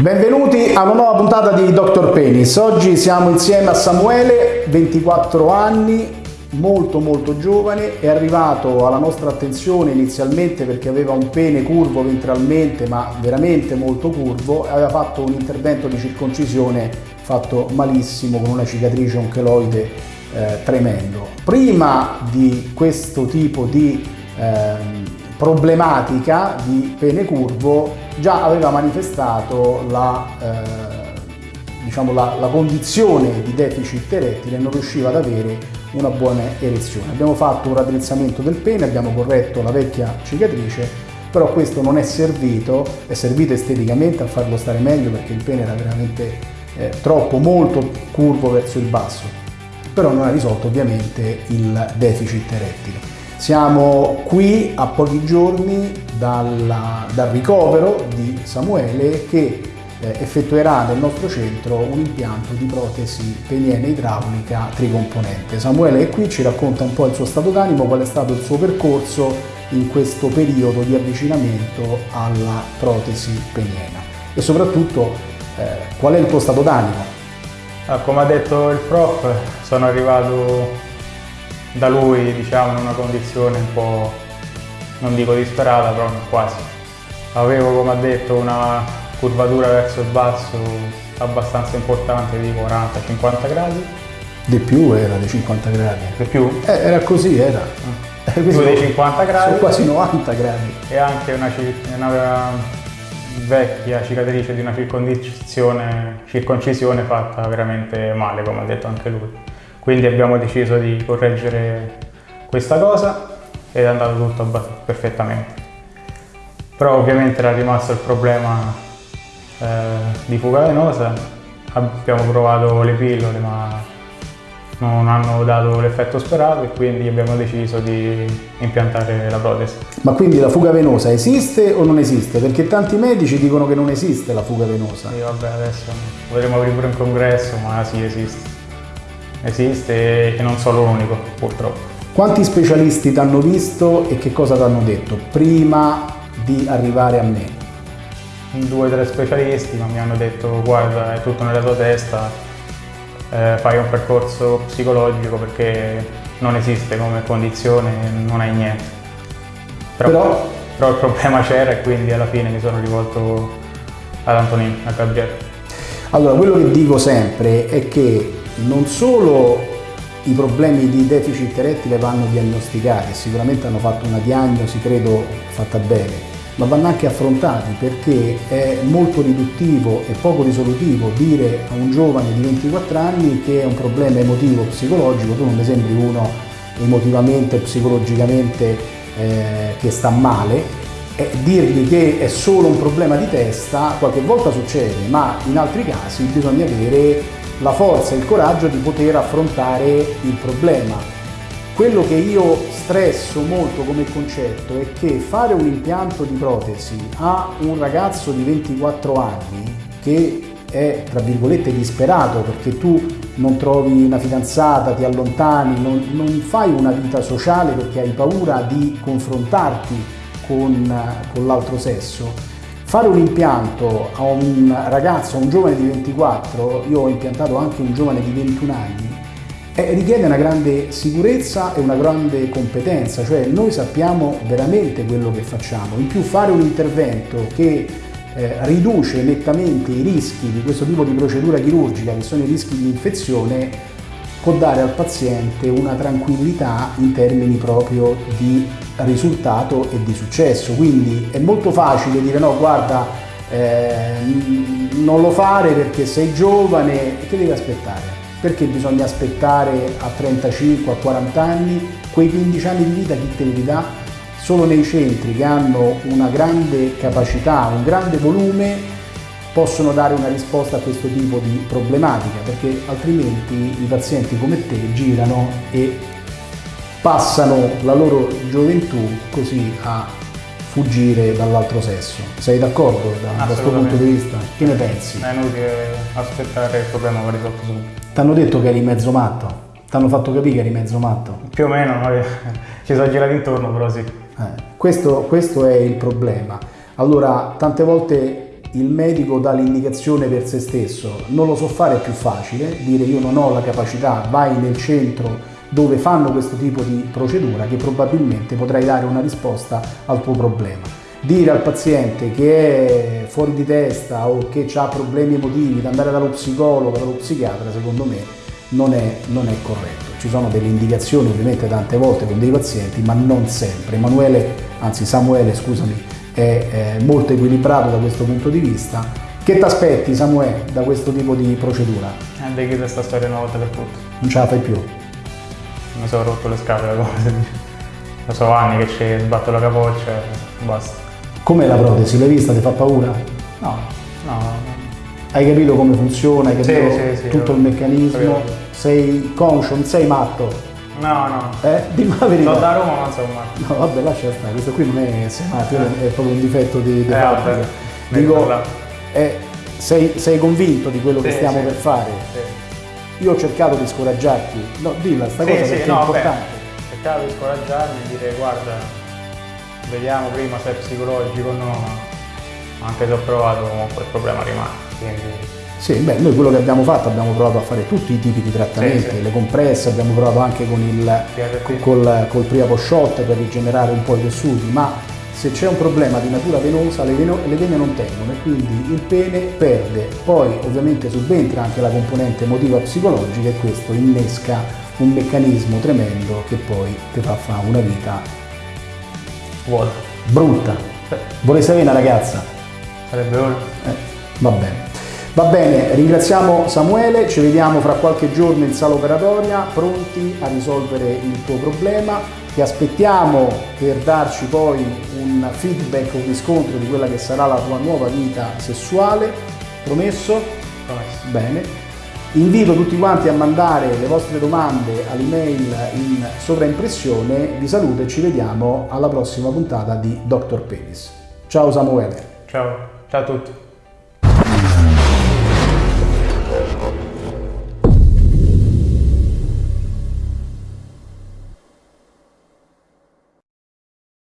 Benvenuti a una nuova puntata di Dr. Penis. Oggi siamo insieme a Samuele, 24 anni, molto molto giovane, è arrivato alla nostra attenzione inizialmente perché aveva un pene curvo ventralmente, ma veramente molto curvo, aveva fatto un intervento di circoncisione fatto malissimo con una cicatrice, un cheloide eh, tremendo. Prima di questo tipo di eh, problematica di pene curvo già aveva manifestato la, eh, diciamo la, la condizione di deficit erettile e non riusciva ad avere una buona erezione. Abbiamo fatto un raddrizzamento del pene, abbiamo corretto la vecchia cicatrice, però questo non è servito, è servito esteticamente a farlo stare meglio perché il pene era veramente eh, troppo, molto curvo verso il basso, però non ha risolto ovviamente il deficit erettile. Siamo qui a pochi giorni dalla, dal ricovero di Samuele che eh, effettuerà nel nostro centro un impianto di protesi peniene idraulica tricomponente. Samuele è qui, ci racconta un po' il suo stato d'animo, qual è stato il suo percorso in questo periodo di avvicinamento alla protesi peniena e soprattutto eh, qual è il tuo stato d'animo. Ah, come ha detto il prof, sono arrivato da lui diciamo in una condizione un po' non dico disperata però quasi. Avevo come ha detto una curvatura verso il basso abbastanza importante di 40-50 gradi. Di più era di 50 gradi. Di più? Eh, era così era. Ah. più di 50 gradi? sono quasi 90 gradi. E anche una, una vecchia cicatrice di una circoncisione, circoncisione fatta veramente male come ha detto anche lui quindi abbiamo deciso di correggere questa cosa ed è andato tutto perfettamente. Però ovviamente era rimasto il problema eh, di fuga venosa, abbiamo provato le pillole ma non hanno dato l'effetto sperato e quindi abbiamo deciso di impiantare la protesi. Ma quindi la fuga venosa esiste o non esiste? Perché tanti medici dicono che non esiste la fuga venosa. Sì, vabbè, adesso vedremo aprire pure un congresso, ma sì, esiste esiste e non sono l'unico purtroppo. Quanti specialisti ti hanno visto e che cosa ti hanno detto prima di arrivare a me? Due o tre specialisti ma mi hanno detto guarda è tutto nella tua testa, eh, fai un percorso psicologico perché non esiste come condizione, non hai niente. Però, però, però il problema c'era e quindi alla fine mi sono rivolto ad Antonino, a Gabriele. Allora, quello che dico sempre è che non solo i problemi di deficit erettile vanno diagnosticati, sicuramente hanno fatto una diagnosi, credo, fatta bene, ma vanno anche affrontati perché è molto riduttivo e poco risolutivo dire a un giovane di 24 anni che è un problema emotivo psicologico, tu non mi sembri uno emotivamente psicologicamente eh, che sta male, e dirgli che è solo un problema di testa qualche volta succede, ma in altri casi bisogna avere la forza e il coraggio di poter affrontare il problema. Quello che io stresso molto come concetto è che fare un impianto di protesi a un ragazzo di 24 anni che è tra virgolette disperato perché tu non trovi una fidanzata, ti allontani, non, non fai una vita sociale perché hai paura di confrontarti con, con l'altro sesso, Fare un impianto a un ragazzo, a un giovane di 24, io ho impiantato anche un giovane di 21 anni, eh, richiede una grande sicurezza e una grande competenza, cioè noi sappiamo veramente quello che facciamo. In più fare un intervento che eh, riduce nettamente i rischi di questo tipo di procedura chirurgica, che sono i rischi di infezione, può dare al paziente una tranquillità in termini proprio di risultato e di successo. Quindi è molto facile dire no, guarda, eh, non lo fare perché sei giovane che devi aspettare? Perché bisogna aspettare a 35, a 40 anni? Quei 15 anni di vita chi te li dà? Solo nei centri che hanno una grande capacità, un grande volume, possono dare una risposta a questo tipo di problematica, perché altrimenti i pazienti come te girano e passano la loro gioventù così a fuggire dall'altro sesso. Sei d'accordo da questo punto di vista? Che ne pensi? È inutile aspettare il problema va risolto subito. Ti hanno detto che eri mezzo matto? Ti hanno fatto capire che eri mezzo matto? Più o meno, ci sono girati intorno però sì. Eh, questo, questo è il problema. Allora, tante volte il medico dà l'indicazione per se stesso, non lo so fare è più facile, dire io non ho la capacità, vai nel centro dove fanno questo tipo di procedura che probabilmente potrai dare una risposta al tuo problema. Dire al paziente che è fuori di testa o che ha problemi emotivi, di andare dallo psicologo, dallo psichiatra, secondo me non è, non è corretto. Ci sono delle indicazioni ovviamente tante volte con dei pazienti, ma non sempre. Emanuele, anzi Samuele, scusami, è, è molto equilibrato da questo punto di vista. Che ti aspetti Samuele da questo tipo di procedura? Eh, chiudere questa storia una volta per tutte. Non ce la fai più? Mi sono rotto le scatole, come dice. Lo so anni che ci sbatto la capoccia, basta. Com'è la protesi? L'hai vista? Ti fa paura? No, no. Hai capito come funziona? Hai capito Sì, sì, sì, tutto il meccanismo? capito. Sei conscio? Non sei matto? No, no. Eh? Dimmi la verità. Sono da Roma, ma non sono matto. No, vabbè, lascia stare, questo qui non è essere matto, è proprio un difetto di, di Eh, vabbè, Dico, eh, sei, sei convinto di quello che stiamo per fare? Sì, Io ho cercato di scoraggiarti. No, dilla sta sì, cosa sì, perché no, è importante. Cercavo di scoraggiarmi e dire guarda, vediamo prima se è psicologico o no, ma anche se ho provato comunque il problema rimane. Quindi Sì, beh, noi quello che abbiamo fatto abbiamo provato a fare tutti i tipi di trattamenti, Sì, sì. le compresse, abbiamo provato anche con il PRP. co- col, col Priapo Shot per rigenerare un po' i tessuti, ma se c'è un problema di natura venosa le, veno- le vene non tengono e quindi il pene perde. Poi ovviamente subentra anche la componente emotiva psicologica e questo innesca un meccanismo tremendo che poi ti fa fare una vita vuoto. brutta. Vorresti avere una ragazza? Sarebbe ora. Eh, va bene. Va bene, ringraziamo Samuele, ci vediamo fra qualche giorno in sala operatoria, pronti a risolvere il tuo problema. Ti aspettiamo per darci poi un feedback, un riscontro di quella che sarà la tua nuova vita sessuale. Promesso? Promesso. Bene. Invito tutti quanti a mandare le vostre domande all'email in sovraimpressione. Vi saluto e ci vediamo alla prossima puntata di Dr. Penis. Ciao Samuele. Ciao, ciao a tutti.